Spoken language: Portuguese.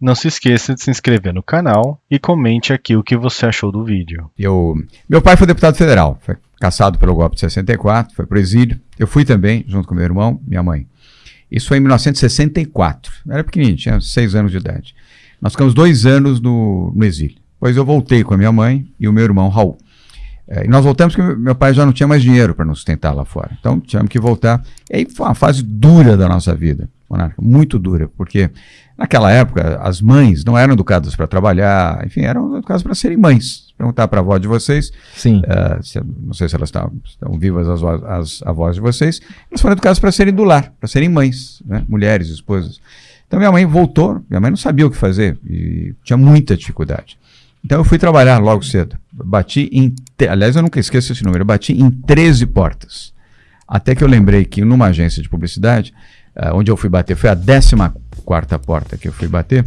Não se esqueça de se inscrever no canal e comente aqui o que você achou do vídeo. Eu, meu pai foi deputado federal, foi caçado pelo golpe de 64, foi para o exílio. Eu fui também, junto com meu irmão, minha mãe. Isso foi em 1964. Eu era pequenininho, tinha seis anos de idade. Nós ficamos dois anos no, no exílio. Depois eu voltei com a minha mãe e o meu irmão Raul. É, e nós voltamos porque meu pai já não tinha mais dinheiro para nos sustentar lá fora. Então tivemos que voltar. E aí foi uma fase dura da nossa vida, Monarca, muito dura, porque naquela época as mães não eram educadas para trabalhar, enfim, eram educadas para serem mães. Perguntar para a avó de vocês, Sim. uh, se, não sei se elas estão, estão vivas as, as avós de vocês, elas foram educadas para serem do lar, para serem mães, né? mulheres, esposas. Então minha mãe voltou, minha mãe não sabia o que fazer e tinha muita dificuldade. Então eu fui trabalhar logo cedo. Bati em. Aliás, eu nunca esqueço esse número. Eu bati em 13 portas. Até que eu lembrei que numa agência de publicidade, uh, onde eu fui bater, foi a 14 porta que eu fui bater.